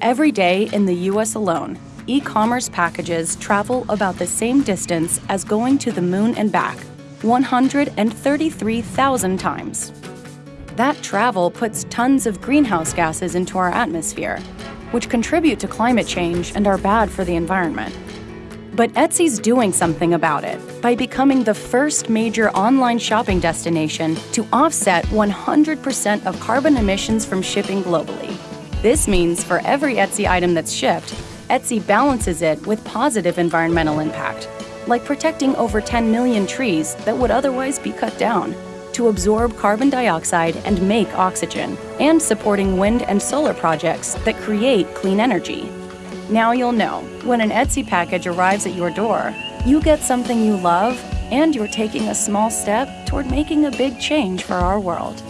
Every day in the US alone, e commerce packages travel about the same distance as going to the moon and back 133,000 times. That travel puts tons of greenhouse gases into our atmosphere, which contribute to climate change and are bad for the environment. But Etsy's doing something about it by becoming the first major online shopping destination to offset 100% of carbon emissions from shipping globally. This means for every Etsy item that's shipped, Etsy balances it with positive environmental impact, like protecting over 10 million trees that would otherwise be cut down to absorb carbon dioxide and make oxygen, and supporting wind and solar projects that create clean energy. Now you'll know when an Etsy package arrives at your door, you get something you love and you're taking a small step toward making a big change for our world.